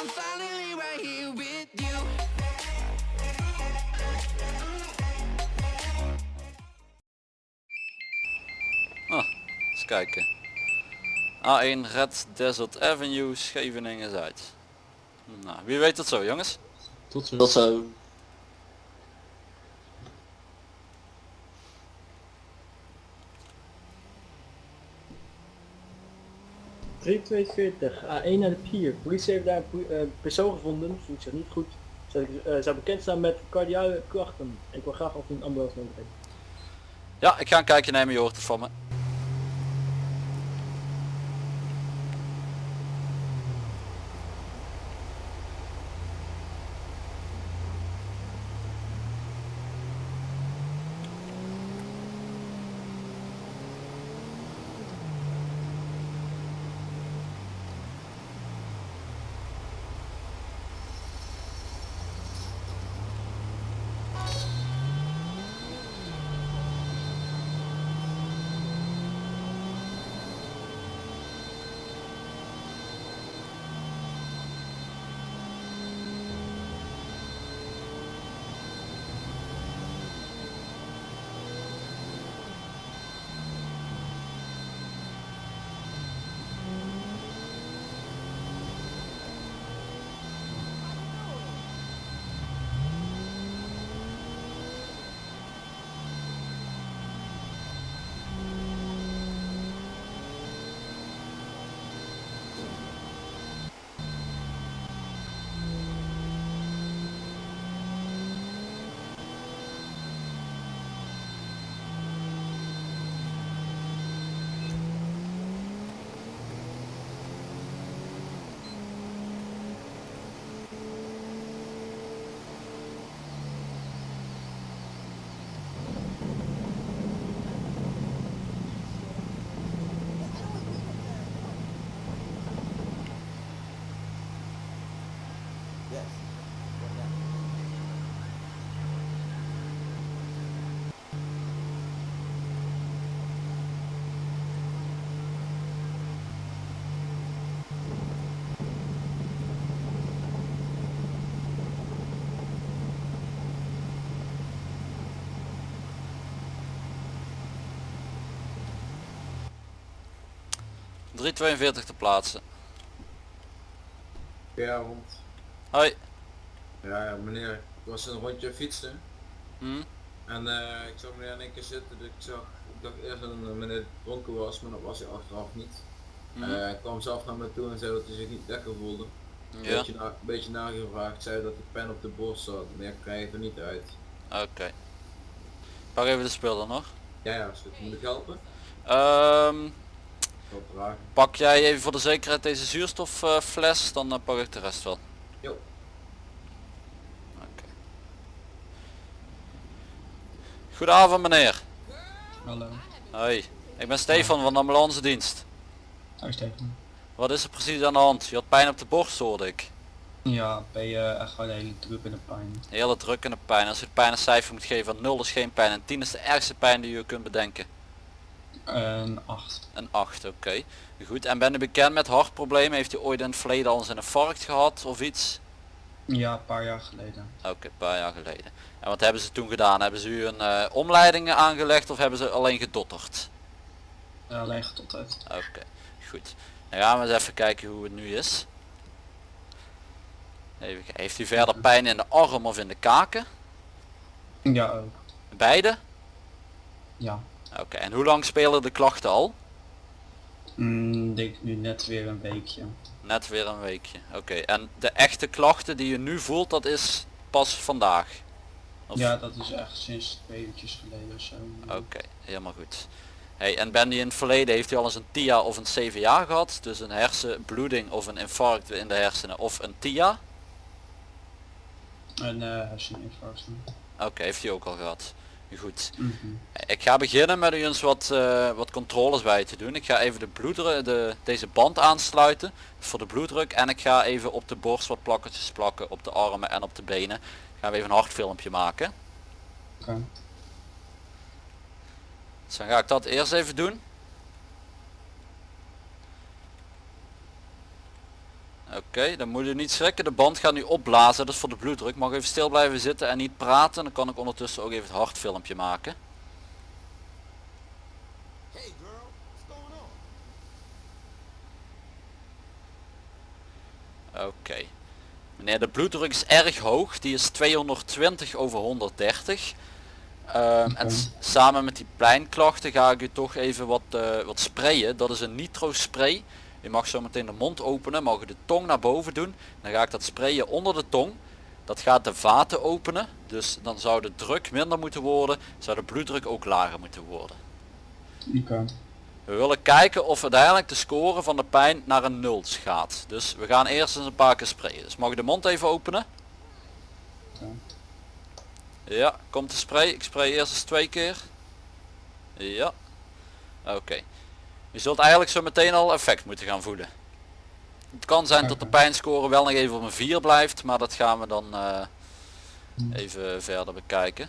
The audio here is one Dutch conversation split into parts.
I'm finally right here with you. Ah, eens kijken. A1 Red Desert Avenue, Scheveningen Zuid. Nou, wie weet het zo jongens? Tot zo. Tot zo. ...342, A1 naar de pier. Politie heeft daar een eh, persoon gevonden, voelt zich niet goed. Zou, eh, zou bekend staan met cardiale klachten. Ik wil graag of een ambulance nodig heeft. Ja, ik ga een kijkje nemen, je hoort het van me. ...342 te plaatsen. Ja, rond. Hoi. Ja, ja, meneer, ik was een rondje fietsen Hm? en eh, ik zag meneer in één keer zitten, dus ik zag, ik dacht eerst dat een meneer dronken was, maar dat was hij achteraf niet. Eh, hij kwam zelf naar me toe en zei dat hij zich niet lekker voelde. Een Ja, beetje, na, een beetje nagevraagd, zei dat de pen op de borst zat, maar ik krijg het er niet uit. oké. Pak even de spul dan nog. Ja, ja, is goed. Moet ik helpen? Ehm. Pak jij even voor de zekerheid deze zuurstoffles, dan eh, pak ik de rest wel. Jo. Oké. Goedenavond meneer. Hallo. Hoi, ik ben Stefan van de ambulance dienst. Hoi Stefan. Wat is er precies aan de hand? Je had pijn op de borst hoorde ik. Ja, ben je echt gewoon de hele druk in de pijn. Hele druk en de pijn. Als je het pijn een cijfer moet geven, 0 is geen pijn en 10 is de ergste pijn die je kunt bedenken. Een 8. Een 8, oké. Goed, en ben u bekend met hartproblemen? Heeft u ooit in het verleden al eens een infarct gehad of iets? Ja, een paar jaar geleden. Oké, een paar jaar geleden. En wat hebben ze toen gedaan? Hebben ze u een eh, omleiding aangelegd of hebben ze alleen gedotterd? Uh, alleen getotterd. Oké, goed. Dan gaan we eens even kijken hoe het nu is. Even. Heeft u verder pijn in de arm of in de kaken? Ja ook. Beide? Ja. Oké, en hoe lang spelen de klachten al? Mm, denk nu net weer een weekje. Net weer een weekje. Oké, en de echte klachten die je nu voelt, dat is pas vandaag? Of- Ja, dat is echt sinds twee uurtjes geleden of zo. Oké, helemaal goed. Hey, en ben die in het verleden, heeft u al eens een TIA of een CVA gehad? Dus een hersenbloeding of een infarct in de hersenen of een TIA? Een uh, herseninfarct. Oké, heeft u ook al gehad. Goed. Mhm. Ik ga beginnen met u eens wat, eh, wat controles bij te doen. Ik ga even de bloeddruk, de, deze band aansluiten voor de bloeddruk en ik ga even op de borst wat plakkertjes plakken op de armen en op de benen. Gaan we even een hartfilmpje maken. Dus dan ga ik dat eerst even doen. Oké, dan moet je niet schrikken. De band gaat nu opblazen. Dat is voor de bloeddruk. Mag even stil blijven zitten en niet praten. Dan kan ik ondertussen ook even het hartfilmpje maken. Hey girl, what's going on? Oké. Meneer, de bloeddruk is erg hoog. Die is 220 over 130. Ehm, en samen met die pijnklachten ga ik u toch even wat, eh, wat sprayen. Dat is een nitro spray. U mag zo meteen de mond openen, mag u de tong naar boven doen. Dan ga ik dat sprayen onder de tong. Dat gaat de vaten openen. Dus dan zou de druk minder moeten worden. Zou de bloeddruk ook lager moeten worden. We willen kijken of uiteindelijk de score van de pijn naar een 0 gaat. Dus we gaan eerst eens een paar keer sprayen. Dus mag ik de mond even openen? Ja, komt de spray. Ik spray eerst eens twee keer. Ja. Oké. Je zult eigenlijk zo meteen al effect moeten gaan voelen. Het kan zijn dat de pijnscore wel nog even op een 4 blijft, maar dat gaan we dan eh, Hm. even verder bekijken.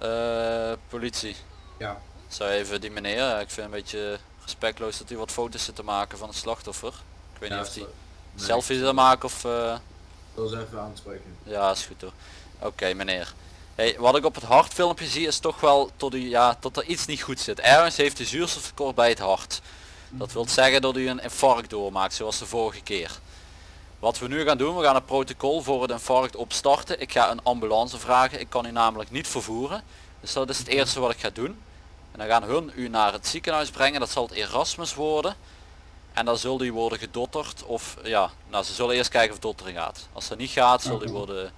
Eh, politie. Ja. Zou even die meneer, eh, ik vind een beetje respectloos dat hij wat foto's zit te maken van het slachtoffer. Ik weet Ja, niet of hij nee, selfie ik wil maken of... eh, wil ze even aanspreken. ja, is goed hoor. Oké meneer. Hey, wat ik op het hartfilmpje zie is toch wel tot u, ja, dat er iets niet goed zit. Ergens heeft u zuurstoftekort bij het hart. Dat wil zeggen dat u een infarct doormaakt zoals de vorige keer. Wat we nu gaan doen, we gaan een protocol voor het infarct opstarten. Ik ga een ambulance vragen. Ik kan u namelijk niet vervoeren. Dus dat is het eerste wat ik ga doen. En dan gaan hun u naar het ziekenhuis brengen. Dat zal het Erasmus worden. En dan zult u worden gedotterd of ja, nou ze zullen eerst kijken of dottering gaat. Als dat niet gaat, zult u worden,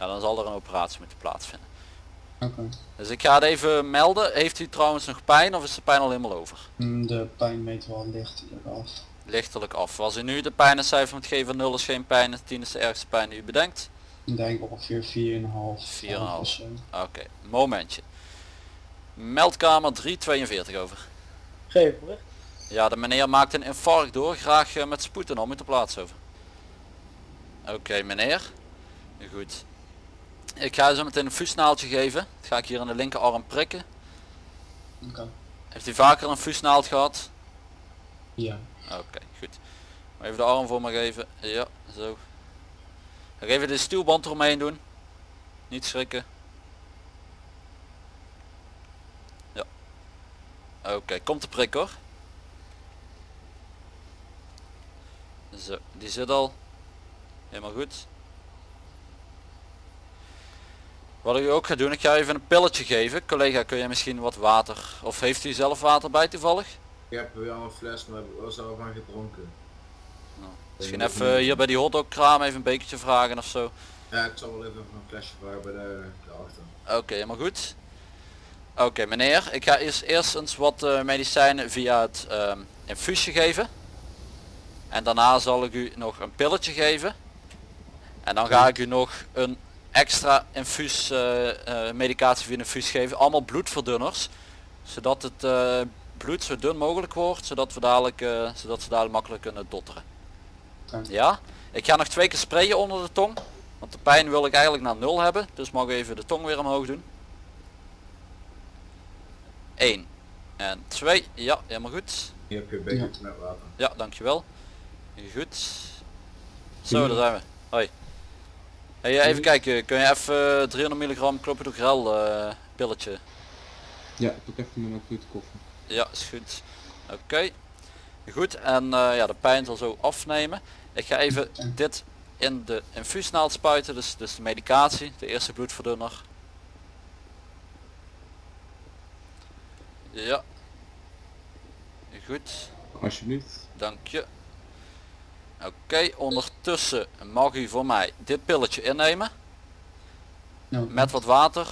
ja, dan zal er een operatie moeten plaatsvinden. Oké. Dus ik ga het even melden. Heeft u trouwens nog pijn of is de pijn al helemaal over? Mm, De pijn meet wel licht eraf. Lichtelijk af. Als u nu de pijnencijfer moet geven, 0 is geen pijn, 10 is de ergste pijn die u bedenkt. Ik denk ongeveer 4,5. 4,5. of zo. Oké, momentje. Meldkamer 342 over. Geef bericht. Ja, de meneer maakt een infarct door. Graag eh, met spoed en om te plaats over. Oké, meneer. Goed. Ik ga zo meteen een fuusnaaltje geven. Dat ga ik hier aan de linkerarm prikken. Oké. Heeft u vaker een fuusnaald gehad? Ja. Oké, goed. Maar Even de arm voor me geven. Ja, zo. Ga even de stuwband eromheen doen. Niet schrikken. Ja. Oké, komt de prik hoor. Zo, die zit al. Helemaal goed. Wat ik ook ga doen, ik ga even een pilletje geven. Collega, kun je misschien wat water, of heeft u zelf water bij toevallig? Ik heb weer al een fles, maar heb ik wel zelf aan gedronken. Misschien even hier bij die hotdogkraam even een bekertje vragen of zo. Ja, ik zal wel even een flesje vragen bij de, daarachter. Oké, helemaal goed. Oké meneer, ik ga eerst, eerst eens wat eh, medicijnen via het ehm, infuusje geven. En daarna zal ik u nog een pilletje geven. En dan ga ik u nog een extra infuus eh, eh, medicatie via infuus geven. Allemaal bloedverdunners. Zodat het eh, bloed zo dun mogelijk wordt. Zodat, we dadelijk, eh, zodat ze dadelijk makkelijk kunnen dotteren. Ja? Ik ga nog twee keer sprayen onder de tong. Want de pijn wil ik eigenlijk naar nul hebben. Dus mag ik even de tong weer omhoog doen. 1 en 2. Ja, helemaal goed. Hier heb je bekertje met water. Ja, dankjewel. Goed. Zo, daar zijn we. Hoi. Hey, even kijken, kun je even eh, 300 milligram clopidogrel eh pilletje? Ja, ik ook even mijn goed koffie. Ja, is goed. Oké. Goed, en eh, ja, de pijn zal zo afnemen. Ik ga even dit in de infuusnaald spuiten, dus, dus de medicatie, de eerste bloedverdunner. Ja. Goed, Alsjeblieft. dank je. Oké, ondertussen mag u voor mij dit pilletje innemen Nou, met wat water.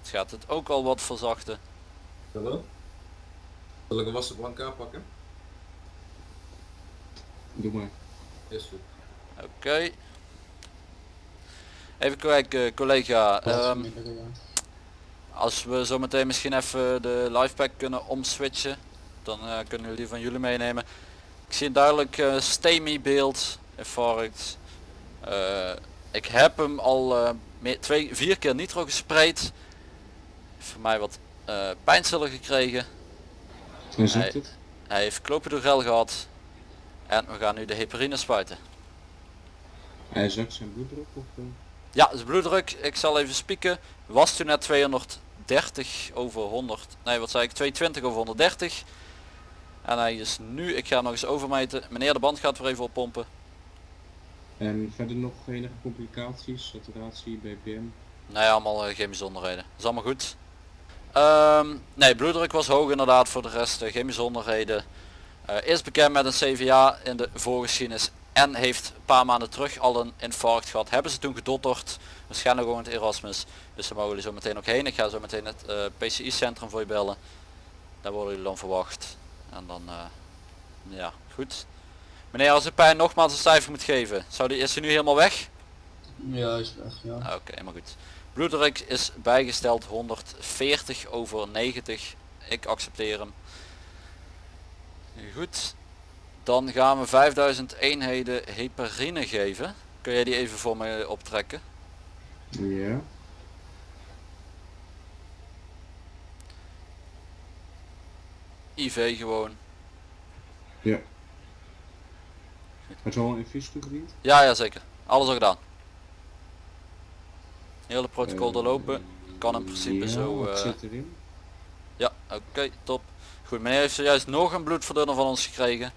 Het gaat het ook al wat verzachten. Hallo? Zal ik een wassen aanpakken? Doe maar. Is goed. Oké. Even kijken collega, wat ehm, als we zo meteen misschien even de livepack kunnen omswitchen, dan eh, kunnen jullie van jullie meenemen. Ik zie een duidelijk STEMI beeld, infarct. Eh, ik heb hem al eh, meer, twee, vier keer nitro gespreid. Voor mij wat pijnstiller gekregen. Hoe Nee. het? Hij heeft clopidogrel gehad. En we gaan nu de heparine spuiten. Hij zakt zijn bloeddruk of... Ja, de bloeddruk, ik zal even spieken, was toen net 230 over 100, nee wat zei ik, 220 over 130. En hij is nu, ik ga nog eens overmeten, meneer de band gaat weer even oppompen. En verder nog enige complicaties, saturatie, BPM. Nee, allemaal eh, geen bijzonderheden. is allemaal goed. Ehm, nee, bloeddruk was hoog inderdaad voor de rest, eh, geen bijzonderheden. Eh, is bekend met een CVA in de voorgeschiedenis en heeft een paar maanden terug al een infarct gehad. Hebben ze toen gedotterd, waarschijnlijk gewoon het Erasmus. Dus daar mogen jullie zo meteen ook heen. Ik ga zo meteen het eh, PCI centrum voor je bellen. Daar worden jullie dan verwacht. En dan, eh, ja, goed. Meneer, als u pijn nogmaals een cijfer moet geven, zou die, is hij nu helemaal weg? Ja, is weg, ja. Ah, Oké, helemaal goed. Bloeddruk is bijgesteld 140 over 90. Ik accepteer hem. Goed. Dan gaan we 5000 eenheden heparine geven. Kun jij die even voor me optrekken? Ja. IV gewoon. Ja. Het is al een infuus toegediend? Ja, ja zeker. Alles al gedaan. Hele protocol doorlopen. Kan in principe ja, zo... wat eh, zit erin? Ja, oké, top. Goed, meneer heeft zojuist nog een bloedverdunner van ons gekregen.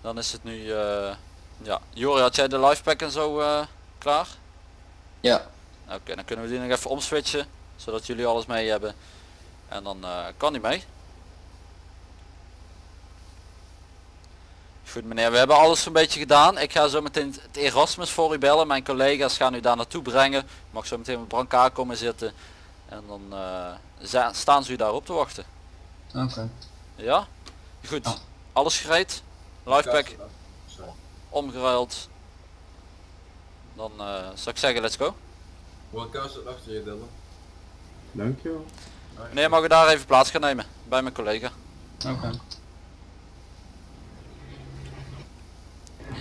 Dan is het nu, eh ja. Jori, had jij de lifepack en zo eh, klaar? Ja. Oké, dan kunnen we die nog even omswitchen, zodat jullie alles mee hebben. En dan eh, kan die mee. Goed meneer, we hebben alles een beetje gedaan. Ik ga zo meteen het Erasmus voor u bellen. Mijn collega's gaan u daar naartoe brengen. U mag zo meteen met brancard komen zitten. En dan eh, staan ze u daarop te wachten. Oké. Ja? Goed. Ja. Alles gereed? Lifepack omgeruild. Dan eh zou ik zeggen let's go. Een kast achter je Dylan. Dankjewel. Meneer mag u daar even plaats gaan nemen. Bij mijn collega. Oké.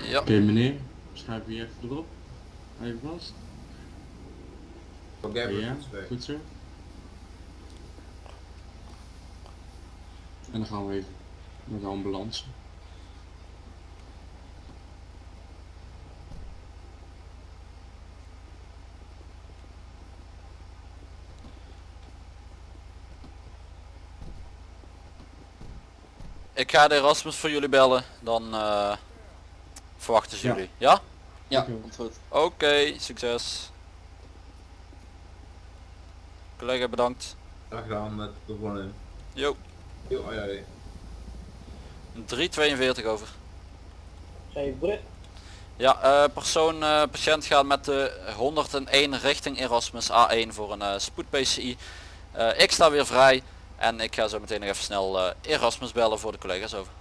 Ja. Oké meneer, schuif je even erop. Even vast. Oké, ja, goed zo. En dan gaan we even naar de ambulance. Ik ga de Erasmus voor jullie bellen. Dan eh, verwachten ze Ja. jullie. Ja? Ja, Dankjewel. komt goed. Oké, succes. Collega bedankt. Graag gedaan met de in. Jo. Jo, ai. 342 over. Ja, eh, persoon, eh, patiënt gaat met de 101 richting Erasmus A1 voor een eh, spoed PCI. Eh, ik sta weer vrij en ik ga zo meteen nog even snel eh, Erasmus bellen voor de collega's over.